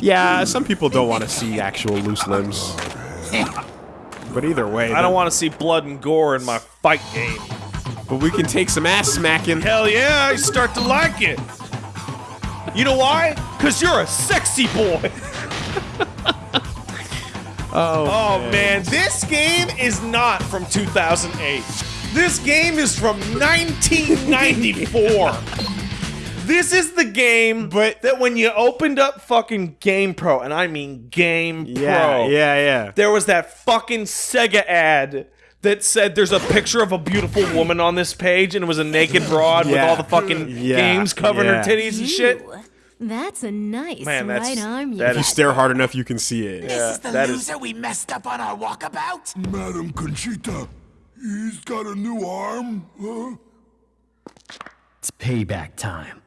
Yeah, some people don't want to see actual loose limbs. But either way, I don't want to see blood and gore in my fight game. But we can take some ass smacking. Hell yeah, I start to like it. You know why? Because you're a sexy boy. Oh, Oh man, this game is not from 2008. This game is from 1994. this is the game But- that when you opened up fucking GamePro, and I mean Game yeah, Pro, yeah, yeah. there was that fucking Sega ad that said there's a picture of a beautiful woman on this page, and it was a naked broad with all the fucking Yeah, games covering yeah. her titties and shit. Ooh, That's a nice Man, that's- right arm you that If you stare hard enough, you can see it. Yeah, Is the that is loser we messed up on our walkabout? Madam Conchita, he's got a new arm, huh? It's payback time.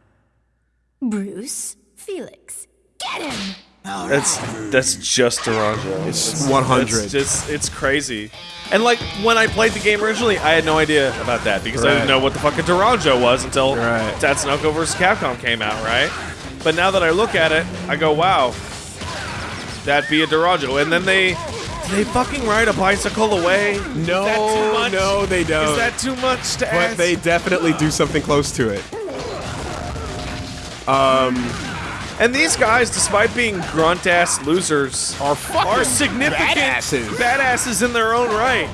Bruce, Felix, get him! That's that's just Doronjo. It's 100. It's just it's crazy. And like when I played the game originally, I had no idea about that because I didn't know what the fuck a Doronjo was until Right. Tatsunoko vs. Capcom came out, right? But now that I look at it, I go, wow, that'd be a Doronjo. And then they they fucking ride a bicycle away. No, Is that too much? no, they don't. Is that too much to but ask? they definitely do something close to it. Um, and these guys, despite being grunt ass losers, Are are significant badasses. badasses in their own right.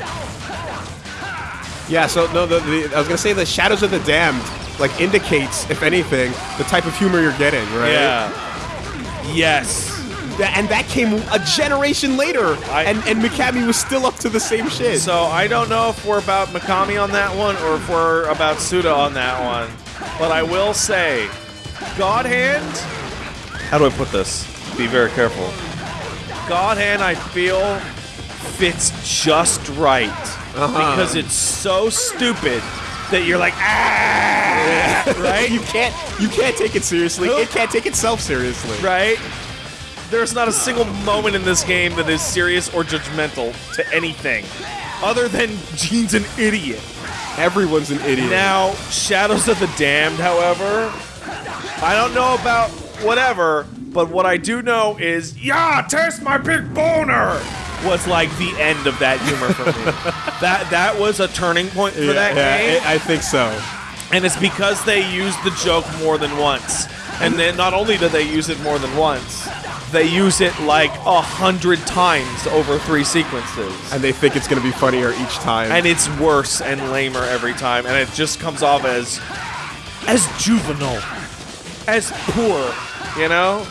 Yeah, so no, the, the, I was gonna say the Shadows of the Damned like indicates, if anything, the type of humor you're getting, right? Yeah. Yes. That- and that came a generation later, I- and and Mikami was still up to the same shit. So I don't know if we're about Mikami on that one or if we're about Suda on that one. But I will say, God Hand. How do I put this? Be very careful. God Hand, I feel, fits just right because it's so stupid that you're like ah, right? you can't you can't take it seriously. It can't take itself seriously. right? There's not a single moment in this game that is serious or judgmental to anything, other than Gene's an idiot. Everyone's an idiot. Now, Shadows of the Damned, however, I don't know about whatever, but what I do know is, yeah, taste my big boner. Was like the end of that humor for me. that that was a turning point for yeah, that yeah, game, I I think so. and it's because they used the joke more than once. And then not only do they use it more than once, they use it like a hundred times over three sequences. And they think it's gonna be funnier each time. and it's worse and lamer every time, and it just comes off as as juvenile, as poor, you know.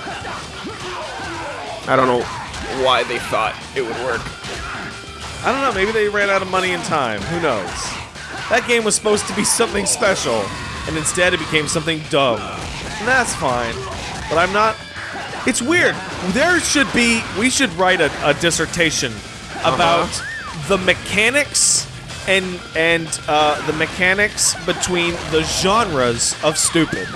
I don't know why they thought it would work. I don't know. Maybe they ran out of money and time. Who knows? That game was supposed to be something special, and instead it became something dumb. And that's fine. But I'm not. It's weird. There should be. We should write a, a dissertation about the mechanics and and uh, the mechanics between the genres of stupid.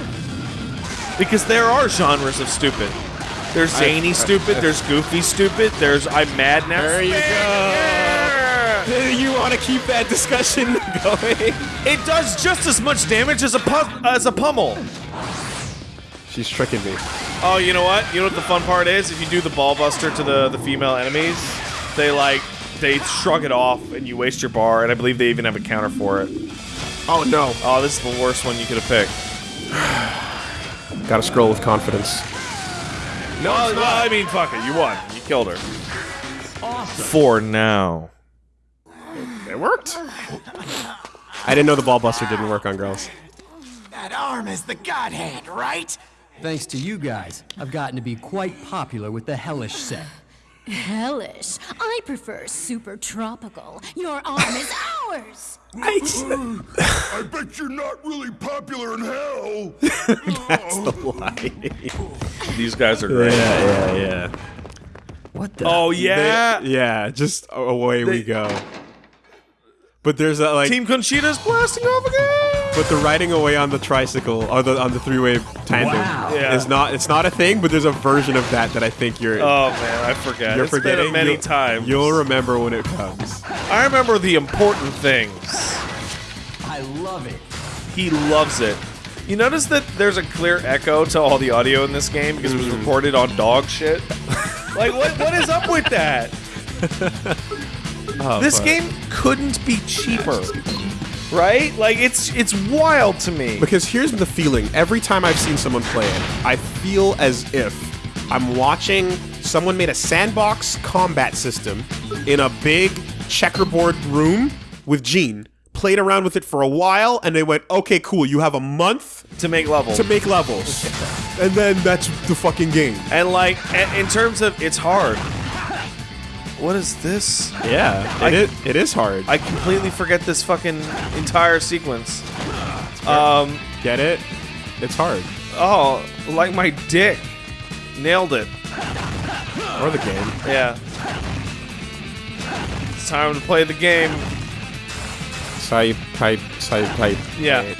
Because there are genres of stupid. There's zany stupid. There's goofy stupid. There's I'm mad now. There you go. You want to keep that discussion going? It does just as much damage as a pu- as a pummel. She's tricking me. Oh, you know what? You know what the fun part is? If you do the ball buster to the the female enemies, they like they shrug it off and you waste your bar. And I believe they even have a counter for it. Oh no. Oh, this is the worst one you could have picked. Gotta scroll with confidence. No, well, I mean, fuck it. You won. You killed her. For now. It worked. I didn't know the ball buster didn't work on girls. That arm is the god hand, right? Thanks to you guys, I've gotten to be quite popular with the Hellish set. Hellish. I prefer super tropical. Your arm is ours. I bet you're not really popular in hell. These guys are great. Yeah, yeah, yeah. What the? Oh yeah. Yeah, just away we go. But there's a like, Team Conchita's blasting off again. But the riding away on the tricycle or the on the three-way tandem Wow. Yeah. is not. It's not a thing, but there's a version of that that I think you're Oh man, I forget. you're It's forgetting. been many You'll- times. You'll remember when it comes. I remember the important things. I love it. He loves it. You notice that there's a clear echo to all the audio in this game because it was mm. recorded on dog shit. like, what? What is up with that? Oh, this fuck. game couldn't be cheaper, right? Like, it's it's wild to me. Because here's the feeling every time I've seen someone play it, I feel as if I'm watching someone made a sandbox combat system in a big checkerboard room with Gene, played around with it for a while, and they went, okay, cool, you have a month To make levels. to make levels. and then that's the fucking game. and like, in terms of it's hard. What is this? Yeah, I- it, is, it is hard. I completely forget this fucking entire sequence. Um, get it? It's hard. oh, like my dick. Nailed it. Or the game. Yeah. It's time to play the game. Type, type, type, type. Yeah. It-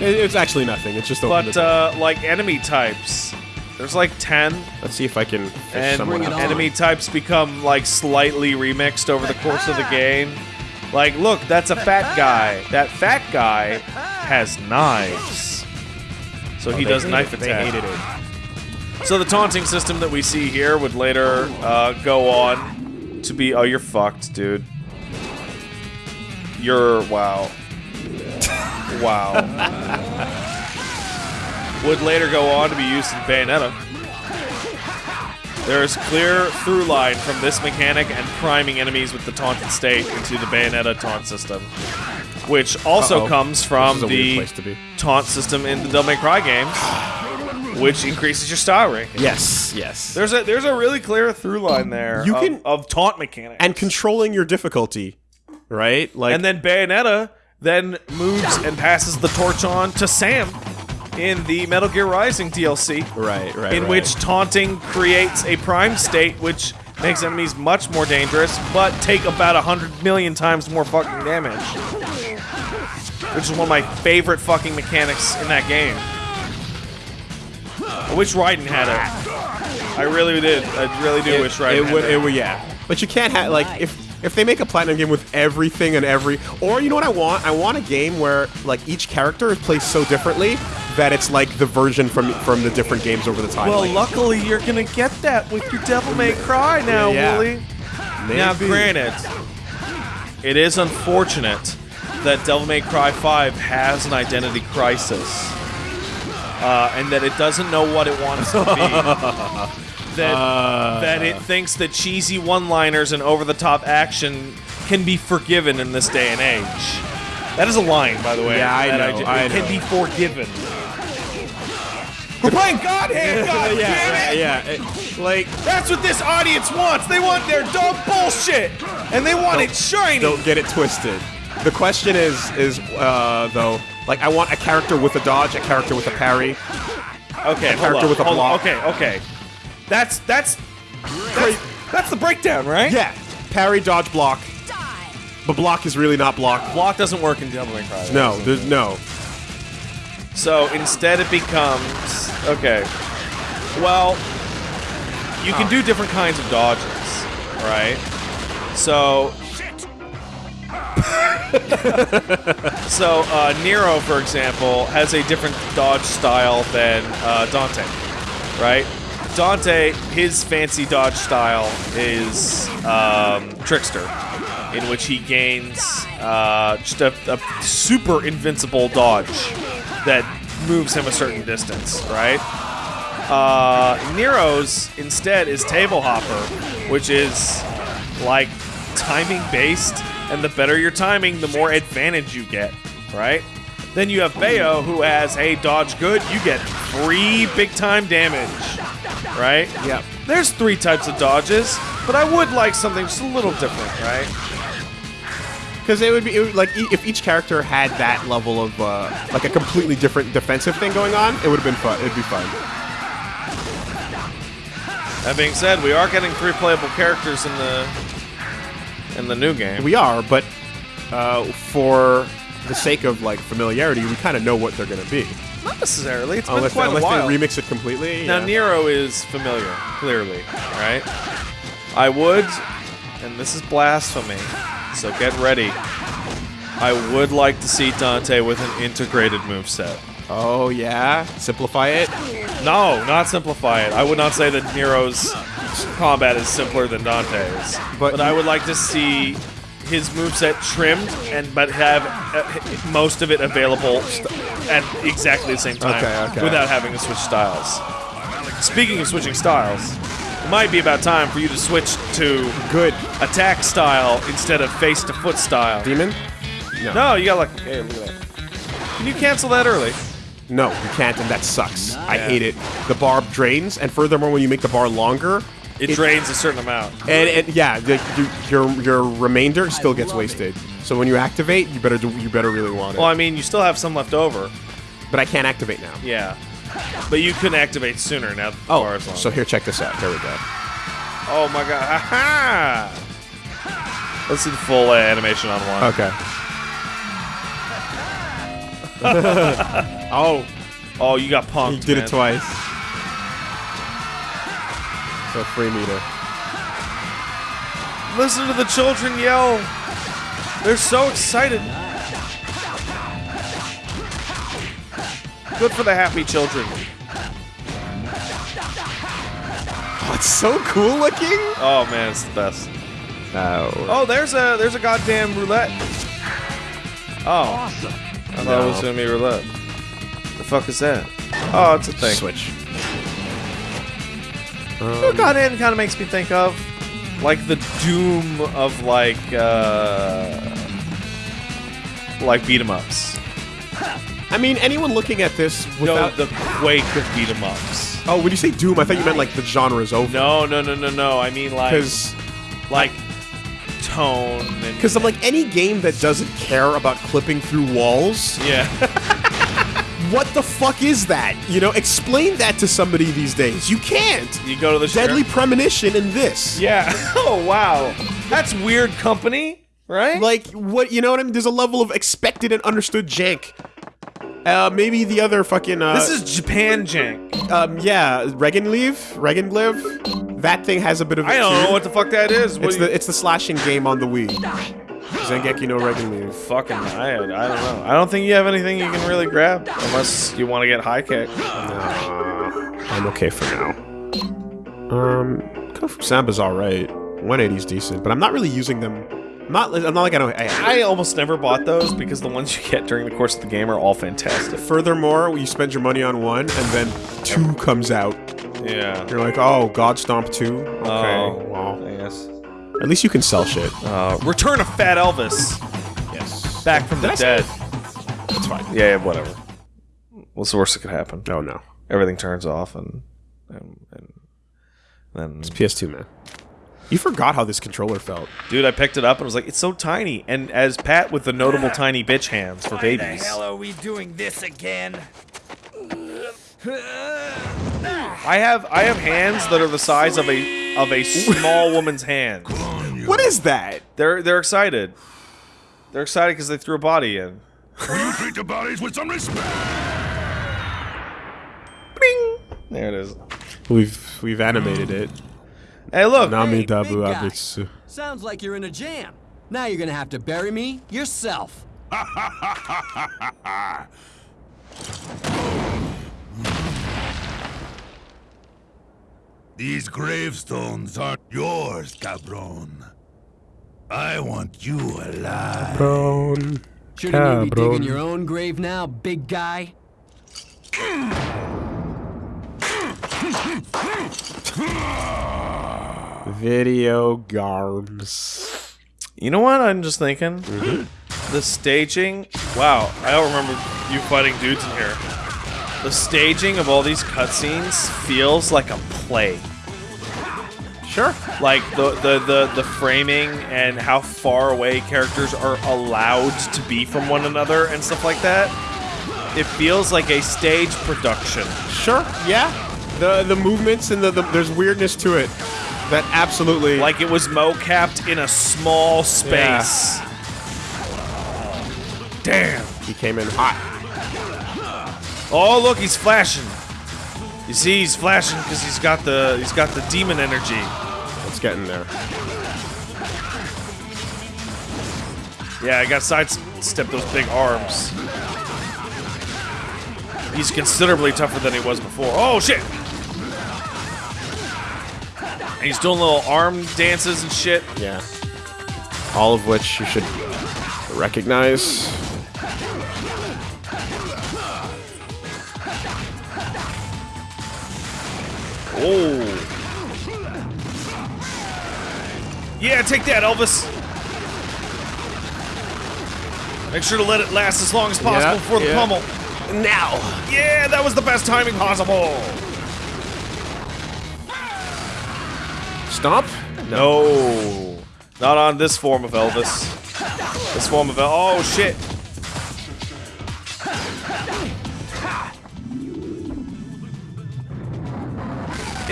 It's actually nothing. It's just open But, uh, like enemy types, there's like 10, Let's see if I can fish and someone out. enemy types become like slightly remixed over the course of the game. Like, look, that's a fat guy. That fat guy has knives. So he Oh, They does knife it. attack. They hated it. So the taunting system that we see here would later uh, go on to be. Oh, you're fucked, dude. You're wow. wow. would later go on to be used in Bayonetta. There is clear through line from this mechanic and priming enemies with the taunted state into the Bayonetta taunt system, which also Uh-oh. comes from This is a weird the to be. taunt system in the Devil May Cry games, which increases your style ranking. Yes, yes. There's a there's a really clear through line there You of, can- of taunt mechanics. and controlling your difficulty, right? Like, and then Bayonetta then moves and passes the torch on to Sam in the Metal Gear Rising DLC. right, right, in right. which taunting creates a prime state which makes enemies much more dangerous, but take about a hundred million times more fucking damage. Which is one of my favorite fucking mechanics in that game. I wish Raiden had it. I really did. I really do it, wish Raiden it had would, it. it would, yeah. But you can't have like if if they make a platinum game with everything and every, or you know what I want? I want a game where like each character is placed so differently that it's like the version from from the different games over the time. Well, Like, luckily you're gonna get that with your Devil May Cry now, Yeah. Woolie. Now, granted, it is unfortunate that Devil May Cry 5 has an identity crisis, uh, and that it doesn't know what it wants to be. that that it thinks that cheesy one-liners and over-the-top action can be forgiven in this day and age. That is a line, by the way. Yeah, I know, I it can know. be forgiven. We're playing Godhead, God yeah, damn it! yeah, it- like That's what this audience wants. They want their dog bullshit, and they want it shiny. don't get it twisted. The question is is uh though like I want a character with a dodge, a character with a parry. Okay, hold character on, with a hold on. block. Okay, okay. That's that's that's, that's the breakdown, right? Yeah, parry, dodge, block. But block is really not block. Block doesn't work in Devil May Cry. No, there's no. So instead, it becomes okay. Well, you can do different kinds of dodges, right? So. so uh, Nero, for example, has a different dodge style than uh, Dante, right? Dante, his fancy dodge style is um, Trickster, in which he gains uh, just a, a super invincible dodge that moves him a certain distance, right? Uh, Nero's instead is Table Hopper, which is like timing based, and the better your timing, the more advantage you get, right? Then you have Bayo, who has, hey, dodge good, you get three big time damage, right? Yep. There's three types of dodges, but I would like something just a little different, right? Because it would be it would, like e- if each character had that level of uh, like a completely different defensive thing going on, it would have been fun. It'd be fun. That being said, we are getting three playable characters in the in the new game. We are, but uh, for the sake of like familiarity, we kind of know what they're gonna be. Not necessarily. It's Unless, been quite unless a while. they remix it completely. Now yeah. Nero is familiar, clearly, right? I would, and this is blasphemy, so get ready. I would like to see Dante with an integrated moveset. Oh yeah, simplify it. No, not simplify it. I would not say that Nero's combat is simpler than Dante's, But- but, I would like to see his moveset trimmed and but have uh, most of it available at exactly the same time Okay, okay. without having to switch styles. Speaking of switching styles, it might be about time for you to switch to Good. attack style instead of face to foot style. Demon? No, you got like hey, look at that. Can you cancel that early? No, you can't, and that sucks. I hate it. The bar drains, and furthermore, when you make the bar longer, It, drains a certain amount. and, and yeah, the, you, your your remainder still gets wasted. So when you activate, you better do, you better really want it. Well, I mean, you still have some left over. but I can't activate now. Yeah. But you can activate sooner now Oh, bar is long. so here, check this out. Here we go. Oh my god. Ha Let's see the full uh, animation on one. Okay. oh, Oh, you got punked. he did man. it twice. So free meter. Listen to the children yell. They're so excited. Good for the happy children. Oh, it's so cool looking. Oh man, it's the best. Oh. Oh, there's a there's a goddamn roulette. Oh. I thought it was gonna be roulette. The fuck is that? Oh, it's a thing. Switch. You know what God Hand kind of makes me think of? Like the Doom of like uh like beat 'em ups. I mean, anyone looking at this No, without the Quake of beat 'em ups. Oh, when you say Doom, I thought you meant like the genre is over. No, no, no, no, no. I mean like Because like tone and because I'm like any game that doesn't care about clipping through walls. yeah. What the fuck is that? You know, explain that to somebody these days. You can't. you go to the Deadly sheriff- premonition in this. Yeah. Oh wow. That's weird company, right? Like what? You know what I mean? There's a level of expected and understood jank. Uh, maybe the other fucking. Uh, this is Japan jank. um, yeah, Reginleiv, Regan live. That thing has a bit of. I don't too. know what the fuck that is. What It's the it's the slashing game on the Wii. Zangeki no Reginleiv. fucking I, I don't know. I don't think you have anything you can really grab unless you want to get high kick. I'm okay for now. Um, Kung Fu Samba's alright. 180's decent, but I'm not really using them. I'm not. I'm not like I don't. I, I almost never bought those because the ones you get during the course of the game are all fantastic. Furthermore, you spend your money on one, and then two comes out. Yeah. You're like, oh, God Stomp 2? Okay, Oh, well. Yes. At least you can sell shit. Uh, Return of Fat Elvis. Yes. Back from Did the I dead. That's fine. Yeah, yeah, whatever. What's the worst that could happen? Oh, no. Everything turns off and and, and then It's PS2, man. You forgot how this controller felt. dude, I picked it up and was like, it's so tiny. And as Pat with the notable tiny bitch hands for babies, the hell are we doing this again? I have I have hands that are the size of a of a small woman's hands. What is that? They're they're excited. They're excited because they threw a body in. Will you treat the bodies with some respect? There it is. We've we've animated it. Hey, look. Nami Hey, Dabu big guy. Abitsu. Sounds like you're in a jam. Now you're gonna have to bury me yourself. These gravestones aren't yours, cabron. I want you alive. Prone. Shouldn't you be digging your own grave now, big guy? Video games. You know what I'm just thinking? Mm-hmm. The staging. Wow, I don't remember you fighting dudes in here. The staging of all these cutscenes feels like a play. Sure. Like the, the the the framing and how far away characters are allowed to be from one another and stuff like that. It feels like a stage production. Sure. Yeah. The the movements and the, the there's weirdness to it. That absolutely Like it was mo-capped in a small space. Damn. he came in hot. Oh, look, he's flashing. You see, he's flashing because he's got the he's got the demon energy. It's getting there. Yeah, I got sidestep those big arms. He's considerably tougher than he was before. Oh shit! And he's doing little arm dances and shit. Yeah. All of which you should recognize. Oh. Yeah, take that, Elvis. Make sure to let it last as long as possible Yeah, before the yeah. pummel. Now. Yeah, that was the best timing possible. Stomp? No. Not on this form of Elvis. This form of El- Oh, shit.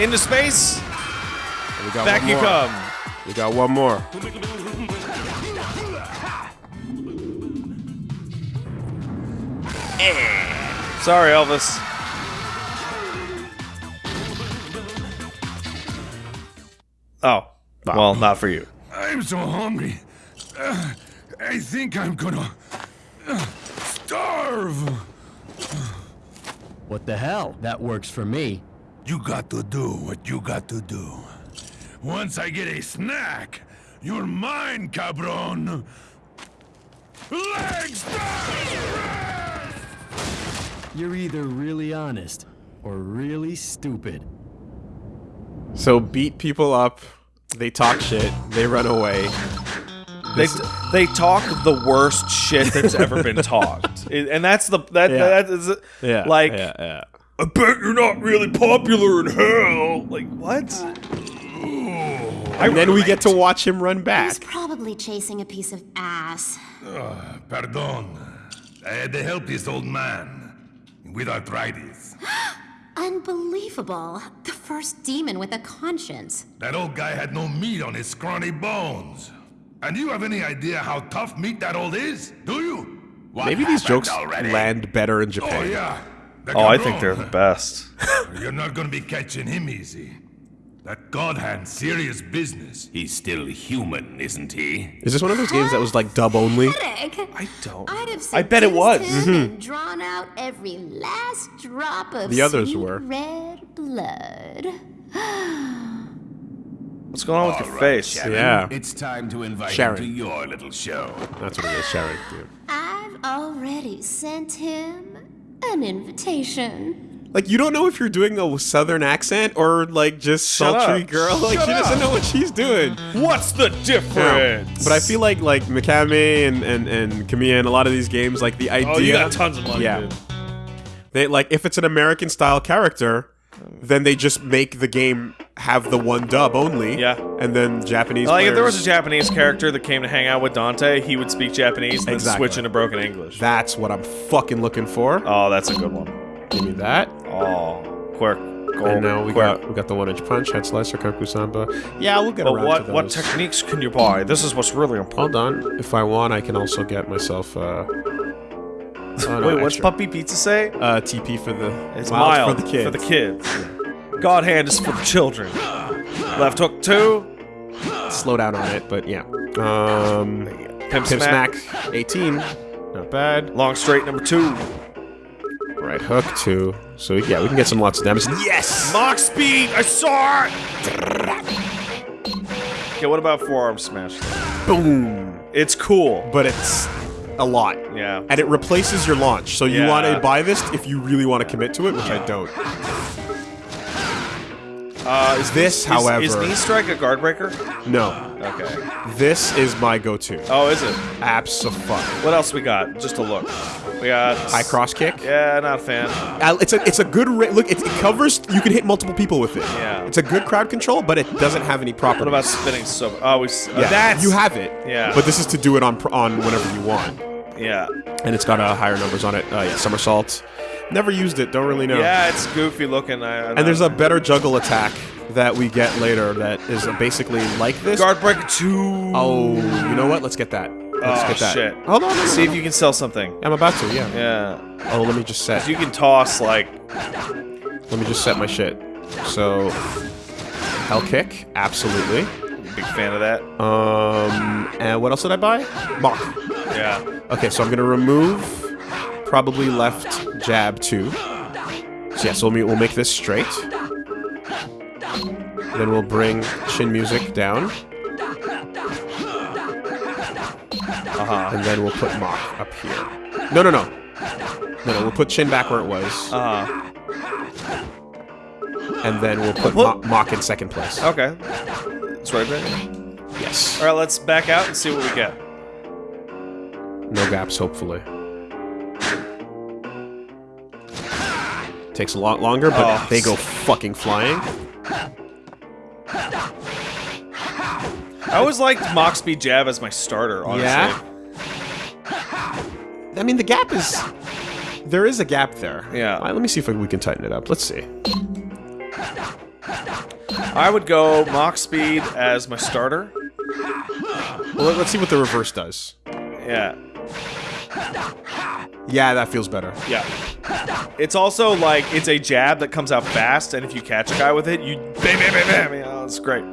Into space. We got Back one you more. come. We got one more. Sorry, Elvis. Oh. Well, not for you. I'm so hungry. Uh, I think I'm gonna uh, starve. What the hell? That works for me. You got to do what you got to do. Once I get a snack, you're mine, cabron. Legs You're either really honest or really stupid. So beat people up, they talk shit, they run away. They, they talk the worst shit that's ever been talked, and that's the that Yeah. that is Yeah. like yeah, yeah. I bet you're not really popular in hell. Like what? And then we get to watch him run back. He's probably chasing a piece of ass. Oh, Pardon. I had to help this old man with arthritis. Unbelievable. The first demon with a conscience. That old guy had no meat on his scrawny bones. And you have any idea how tough meat that old is? Do you? What Maybe these jokes already? land better in Japan. Oh Japan. yeah. Oh, I think they're the best. You're not gonna be catching him easy. That God hand serious business. He's still human, isn't he? Is this one of those games that was like dub only? I don't. I'd have I bet it was. seduced him mm-hmm. and drawn out every last drop of The others sweet were. red blood. What's going on with your face? Yeah. It's time to invite Shannon. him to your little show. That's what it is, Shannon. Dude. I've already sent him an invitation. Like you don't know if you're doing a southern accent or like just Shut sultry up. girl. Like Shut she doesn't up. know what she's doing. What's the Yeah. difference? But I feel like like Mikami and and and Kamiya and a lot of these games, like the idea. Oh, you got tons of money, Yeah. dude. They like if it's an American style character, then they just make the game have the one dub only. Yeah. And then Japanese. Like if there was a Japanese character that came to hang out with Dante, he would speak Japanese and then switch into broken English. That's what I'm fucking looking for. Oh, that's a good one. Give me that. Oh, quirk. Go, And now we quirk. got we got the one inch punch, head slicer, Kaku Samba. Yeah, we'll get But around what to what those. techniques can you buy? This is what's really important. Hold on. If I want, I can also get myself. Uh, oh, no, Wait, what's extra. Puppy Pizza say? Uh, TP for the. It's mild mild for the kids. For the kids. God hand is for the children. Left hook two. Slow down on it, but yeah. Um, Pimp, Pimp smack. Smack 18. Not bad. Long straight number two. Right hook two. So yeah, we can get some lots of damage. Yes. Mach speed. I saw it. Okay, what about forearm smash? Boom. It's cool. But it's a lot. Yeah. And it replaces your launch. So you Yeah. want to buy this if you really want to commit to it, which I don't. Uh, is This, is- however- is, knee strike a guard breaker? No. Okay. This is my go-to. Oh, is it? Absolutely. What else we got? Just a look. We got High cross kick. Yeah, not a fan. Uh, It's a it's a good look. It, it covers. You can hit multiple people with it. Yeah. It's a good crowd control, but it doesn't have any properties. What about spinning so? Oh, we. s- Yeah, that's you have it. Yeah. But this is to do it on on whenever you want, Yeah. and it's got uh, higher numbers on it. Uh, yeah, somersault. Never used it. Don't really know. Yeah, it's goofy looking. I, And there's a better juggle attack that we get later that is basically like this. guard breaker two. Oh, you know what? Let's get that. Let's Oh, get that. shit. Hold on. no, no, See if you can sell something. I'm about to. Yeah. Yeah. Oh, let me just set. You can toss like. Let me just set my shit. So, hell kick, absolutely. Big fan of that. Um, and what else did I buy? Mach. Yeah. Okay, so I'm gonna remove probably left jab too. So yeah, so we'll, we'll make this straight. Then we'll bring chin music down. Uh-huh. And then we'll put Mach up here. No, no, no. No, no, we'll put chin back where it was. Uh-huh. and then we'll put mo Mach in second place. Okay. Right there. Yes. All right, let's back out and see what we get. No gaps, hopefully. Takes a lot longer, but Oh. they go fucking flying. I always liked Mach Speed Jab as my starter, honestly. Yeah? I mean, the gap is... There is a gap there. Yeah. Uh, let me see if we can tighten it up. Let's see. I would go Mach Speed as my starter. Well, let's see what the reverse does. Yeah. Yeah, that feels better. Yeah. It's also like it's a jab that comes out fast, and if you catch a guy with it, you bam bam bam bam. Yeah, it's great.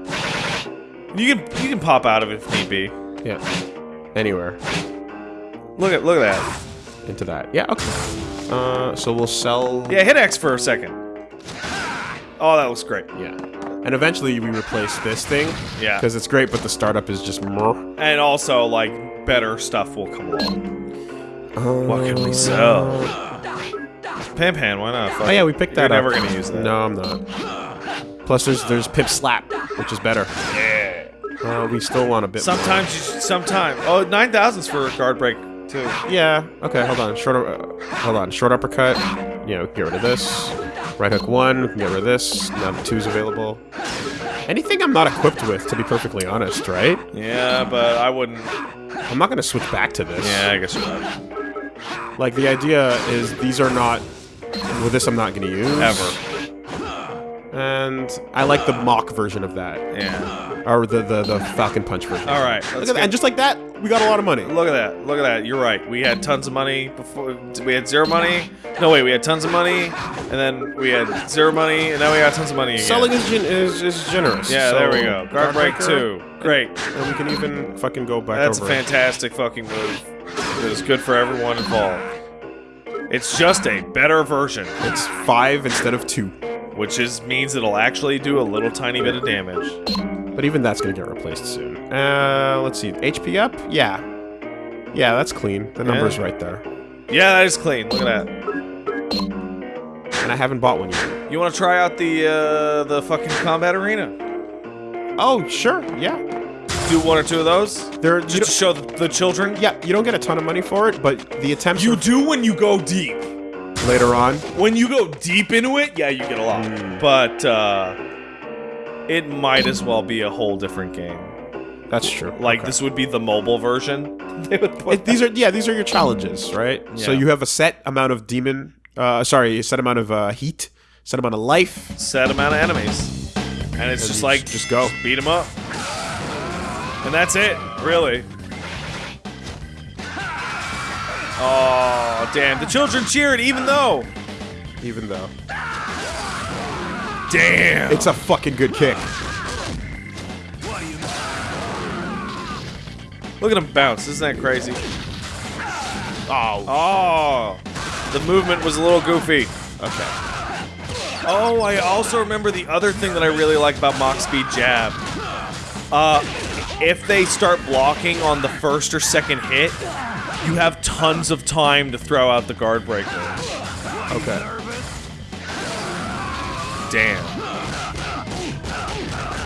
You can you can pop out of it if need be. Yeah. Anywhere. Look at look at that. Into that. Yeah, okay. Uh, so we'll sell... Yeah, hit X for a second. Oh, that looks great. Yeah. And eventually we replace this thing. Yeah. Because it's great, but the startup is just more. And also, like, better stuff will come along. What can we sell? Pan Pan, why not? Fuck Oh yeah, we picked that You're up. never gonna use that. No, I'm not. Plus, there's there's Pip Slap, which is better. Yeah. Uh, we still want a bit. Sometimes you should, sometimes. Oh, 9,000's for a guard break, too. Yeah. Okay. Hold on. Short. Uh, hold on. Short uppercut. You know, get rid of this. Right hook one. We can get rid of this. Now the two's available. Anything I'm not equipped with, to be perfectly honest, right? Yeah, but I wouldn't. I'm not gonna switch back to this. Yeah, I guess you're right. Like the idea is these are not. With this, I'm not gonna use Ever. And I like the Mach version of that, Yeah. or the the, the Falcon Punch version. All right. Look at that. And just like that, we got a lot of money. Look at that. Look at that. You're right. We had tons of money before. We had zero money. No, wait. We had tons of money, and then we had zero money, and now we got tons of money again. Selling is, gen- is, is generous. Yeah, So, there we go. Guard break two. Great. And we can even fucking go back That's a over. it. fantastic fucking move. It is good for everyone involved. It's just a better version, It's five instead of two. which is means it'll actually do a little tiny bit of damage. But even that's gonna get replaced soon. Uh, let's see. HP up? Yeah. Yeah, that's clean. The number's Yeah. right there. Yeah, that is clean. Look at that. And I haven't bought one yet. You want to try out the uh, the fucking combat arena? Oh, sure. Yeah. Do one or two of those, There. just to show the, the children. yeah, you don't get a ton of money for it, but the attempts You do when you go deep. later on. When you go deep into it, yeah, you get a lot. But uh, it might as well be a whole different game. That's true. Like Okay. this would be the mobile version. They would put It, these are yeah, these are your challenges, right? Yeah. So you have a set amount of demon, uh, sorry, a set amount of uh, heat, set amount of life. set amount of enemies, and it's And just like just go. beat them up, and that's it, really. Oh damn! The children cheered, even though. Even though Damn! it's a fucking good kick. Look at him bounce. Isn't that crazy? Oh, Oh, the movement was a little goofy. okay. Oh, I also remember the other thing that I really like about Mach Speed Jab. Uh, if they start blocking on the first or second hit, you have tons of time to throw out the guard breaker. Okay. Damn.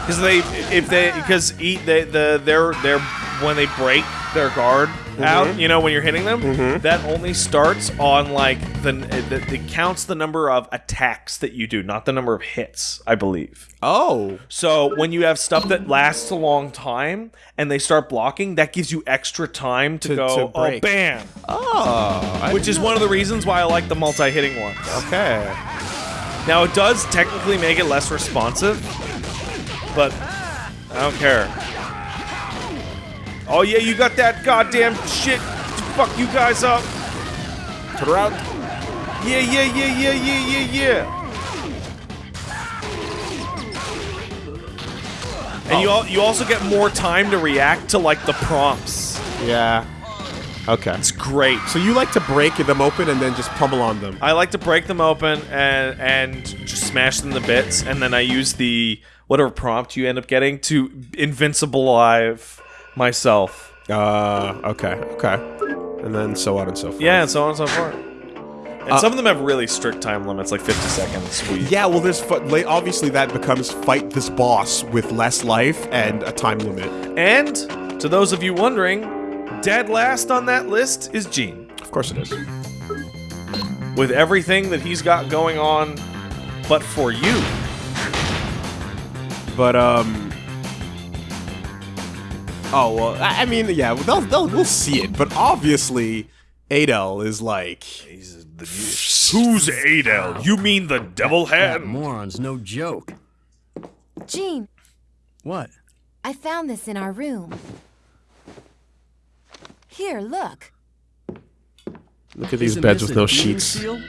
Because they, if they, because eat they, the they're they're when they break their guard Mm-hmm. out, you know, when you're hitting them, mm-hmm. that only starts on like the, the it counts the number of attacks that you do, not the number of hits, I believe. Oh, So when you have stuff that lasts a long time and they start blocking, that gives you extra time to, To- go, to oh, bam. oh, I Which is one of the reasons why I like the multi-hitting ones. okay. Now it does technically make it less responsive, but I don't care. Oh yeah, you got that goddamn shit to fuck you guys up. Turn around. Yeah, yeah, yeah, yeah, yeah, yeah, yeah. And you oh. al- you also get more time to react to like the prompts. Yeah. Okay. It's great. So you like to break them open and then just pummel on them. I like to break them open and and just smash them to bits, and then I use the whatever prompt you end up getting to invincible alive myself. Uh, okay, okay. And then so on and so forth. Yeah, and so on and so forth. And some of them have really strict time limits, like 50 seconds. Sweet. Yeah, well, there's obviously that becomes fight this boss with less life and a time limit. And to those of you wondering, dead last on that list is Gene. Of course it is. With everything that he's got going on, but for you. But um. Oh well, I, I mean, yeah, they'll, they'll, we'll see it. But obviously, Adel is like. Who's Adel? You mean the devil That moron's no joke. Gene, What? I found this in our room. Here, look. Look at these Isn't beds with no sheets. seal?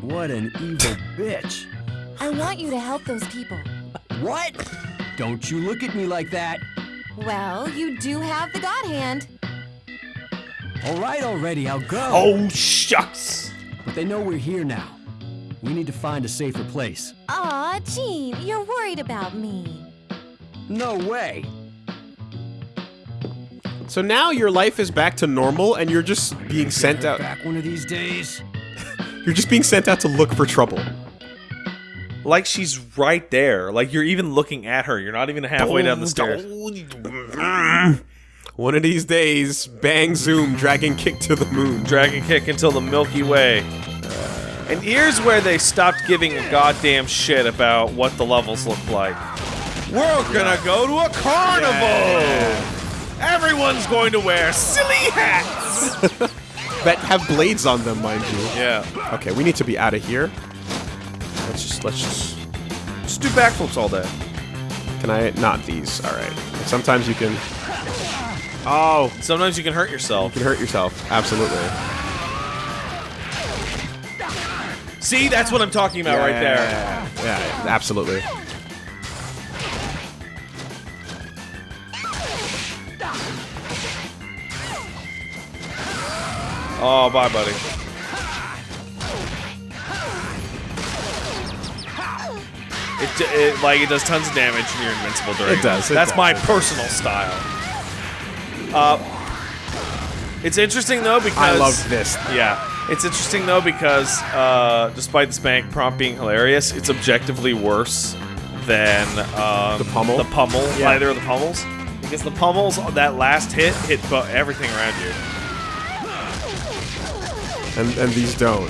What an evil bitch. I want you to help those people. What? Don't you look at me like that. Well, you do have the God Hand. All right already, I'll go. Oh, shucks. But they know we're here now. We need to find a safer place. Aw, Gene, you're worried about me. No way. So now your life is back to normal, and you're just being sent out. Back one of these days. You're just being sent out to look for trouble. Like she's right there. Like you're even looking at her. You're not even halfway down the stairs. One of these days, bang, zoom, dragon kick to the moon. Dragon kick until the Milky Way. And here's where they stopped giving a goddamn shit about what the levels look like. We're gonna go to a carnival! Everyone's going to wear silly hats! that have blades on them, mind you. Yeah. Okay, we need to be out of here. Let's just let's just. Just do backflips all day. Can I not these? All right. Sometimes you can. Oh, Sometimes you can hurt yourself. You can hurt yourself. Absolutely. See, that's what I'm talking about right there. Yeah, yeah, absolutely. Oh, bye, buddy. It, it like it does tons of damage and you're invincible during. It does, it That's does, my it does. personal style. Uh, it's interesting though because I love this. Yeah, it's interesting though because uh, despite the spank prompt being hilarious, it's objectively worse than um, The pummel? The pummel, Yeah. either of the pummels, because the pummels that last hit hit everything around you. And and these don't.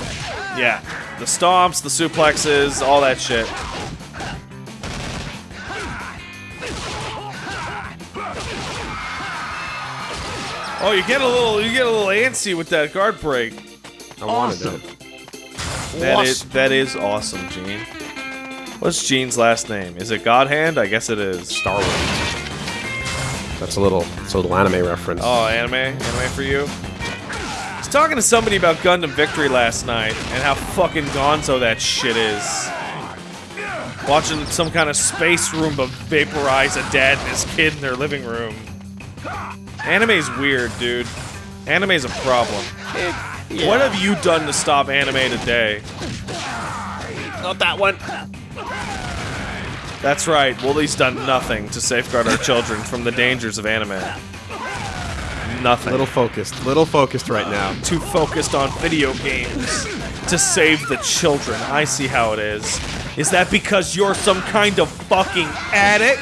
Yeah, the stomps, the suplexes, all that shit. Oh, you get a little, you get a little antsy with that guard break. I wanted it. That is, that is awesome, Gene. What's Gene's last name? Is it Godhand? I guess it is. Star Wars. That's a little, it's a little anime reference. Oh, anime, anime for you. I was talking to somebody about Gundam Victory last night and how fucking gonzo that shit is. Watching some kind of space room Roomba vaporize a dad and his kid in their living room. Anime's weird, dude. Anime's a problem. What have you done to stop anime today? Not that one. That's right, Woolie's done nothing to safeguard our children from the dangers of anime. Nothing. Little focused. Little focused right now. too focused on video games to save the children. I see how it is. Is that because you're some kind of fucking addict?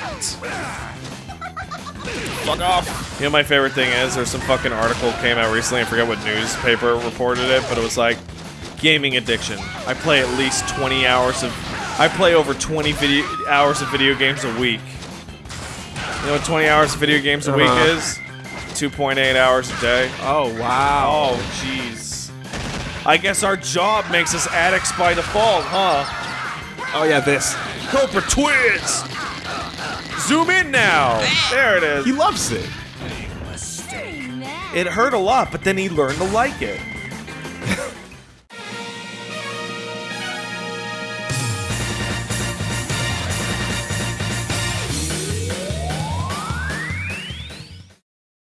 Fuck off. You know, my favorite thing is there's some fucking article came out recently. I forget what newspaper reported it, but it was like gaming addiction. I play at least 20 hours of. I play over 20 video hours of video games a week. You know what 20 hours of video games a week Uh-huh. is? 2.8 hours a day. Oh wow. Oh, jeez. I guess our job makes us addicts by default, huh? Oh yeah, this. Cobra Twins! Zoom in now! There it is. He loves it. It hurt a lot, but then he learned to like it.